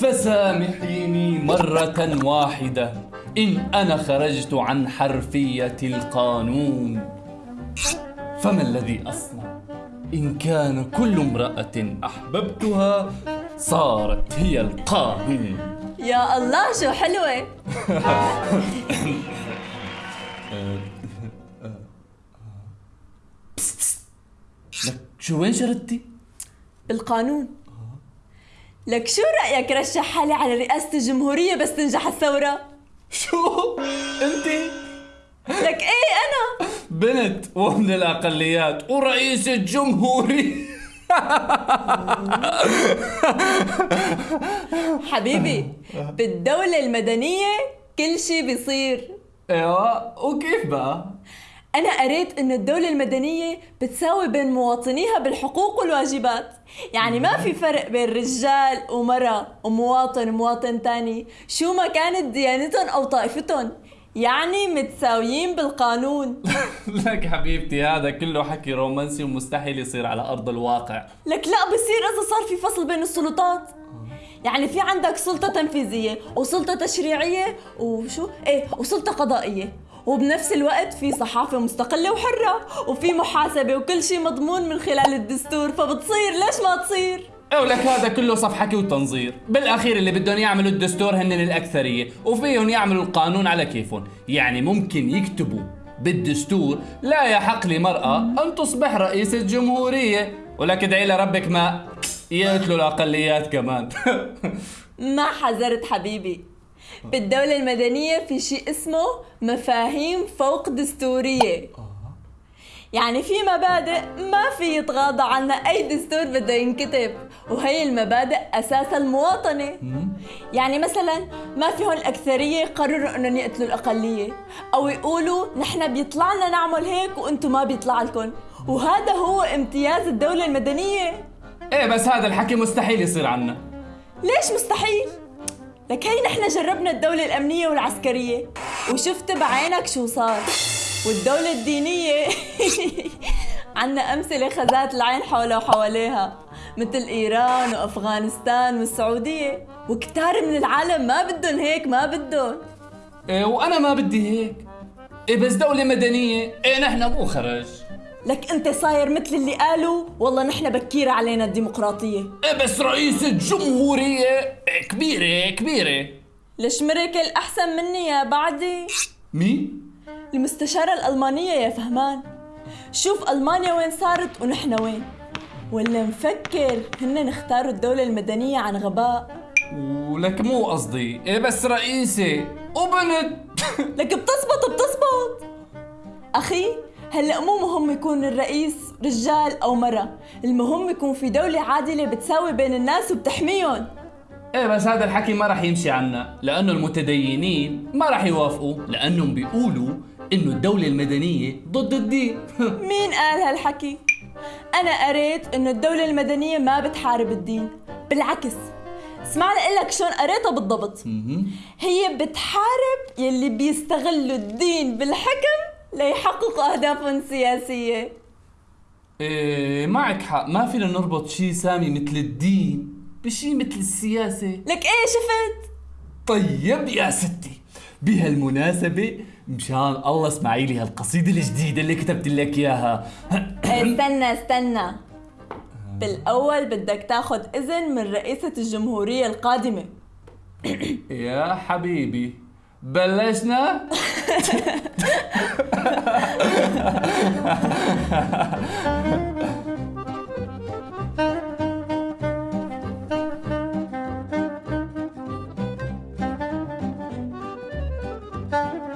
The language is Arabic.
فسامحيني مرة واحدة إن أنا خرجت عن حرفية القانون فما الذي أصنع إن كان كل امرأة أحببتها صارت هي القانون يا الله شو حلوة لك شو وين شردتي؟ بالقانون لك شو رأيك رشح حالي على رئاسة الجمهورية بس تنجح الثورة؟ شو؟ أنتِ؟ لك إيه أنا بنت ومن الأقليات ورئيس الجمهورية حبيبي بالدولة المدنية كل شي بيصير أيوه وكيف بقى؟ أنا قريت إنه الدولة المدنية بتساوي بين مواطنيها بالحقوق والواجبات. يعني ما في فرق بين رجال ومرأة ومواطن ومواطن تاني. شو ما كانت ديانتهم أو طائفتهم. يعني متساويين بالقانون. لك حبيبتي هذا كله حكي رومانسي ومستحيل يصير على أرض الواقع. لك لا بصير إذا صار في فصل بين السلطات. يعني في عندك سلطة تنفيذية وسلطة تشريعية وشو؟ إيه وسلطة قضائية. وبنفس الوقت في صحافة مستقلة وحرة وفي محاسبة وكل شيء مضمون من خلال الدستور فبتصير. ليش ما تصير؟ إيه ولك هذا كله صف حكي وتنظير. بالأخير اللي بدهم يعملوا الدستور هن الأكثرية وفيهم يعملوا القانون على كيفهم. يعني ممكن يكتبوا بالدستور لا يحق لمرأة أن تصبح رئيسة جمهورية ولك ادعي لربك ما يقتلوا الأقليات كمان. ما حذرت حبيبي. بالدولة المدنية في شيء اسمه مفاهيم فوق دستورية. يعني في مبادئ ما في يتغاضى عنها. أي دستور بده ينكتب وهي المبادئ أساس المواطنة. يعني مثلا ما في هون الأكثرية يقرروا أنهم يقتلوا الأقلية أو يقولوا نحن بيطلع لنا نعمل هيك وأنتم ما بيطلع لكم. وهذا هو امتياز الدولة المدنية. إيه بس هذا الحكي مستحيل يصير عنا. ليش مستحيل؟ لك هي نحن جربنا الدولة الأمنية والعسكرية. وشفت بعينك شو صار. والدولة الدينية عنا أمثلة خزات العين حولها وحواليها. مثل إيران وأفغانستان والسعودية. وكتار من العالم ما بدهم هيك ما بدهم. إيه وأنا ما بدي هيك. إيه بس دولة مدنية. إيه نحن مو خرج. لك أنت صاير مثل اللي قالوا؟ والله نحن بكيرة علينا الديمقراطية. إيه بس رئيسة جمهورية إيه كبيرة كبيرة. ليش مركل أحسن مني يا بعدي؟ مين؟ المستشارة الألمانية يا فهمان. شوف ألمانيا وين صارت ونحن وين. ولا مفكر هن اختاروا الدولة المدنية عن غباء. ولك مو قصدي. إيه بس رئيسة وبنت لك بتزبط بتزبط. أخي هلا مو مهم يكون الرئيس رجال أو مرة المهم يكون في دولة عادلة بتساوي بين الناس وبتحميهم. إيه بس هذا الحكي ما راح يمشي عنا لأنه المتدينين ما راح يوافقوا لأنهم بيقولوا إنه الدولة المدنية ضد الدين. مين قال هالحكي؟ أنا قريت إنه الدولة المدنية ما بتحارب الدين بالعكس. اسمع لك شلون قريتها بالضبط. هي بتحارب يلي بيستغلوا الدين بالحكم ليحققوا أهدافهم السياسية إيه معك حق. ما فينا نربط شيء سامي مثل الدين بشيء مثل السياسة. لك إيه شفت؟ طيب يا ستي بهالمناسبة مشان الله اسمعي لي هالقصيدة الجديدة اللي كتبت لك إياها. إيه، استنى استنى. بالأول بدك تاخد إذن من رئيسة الجمهورية القادمة. يا حبيبي. Belesna?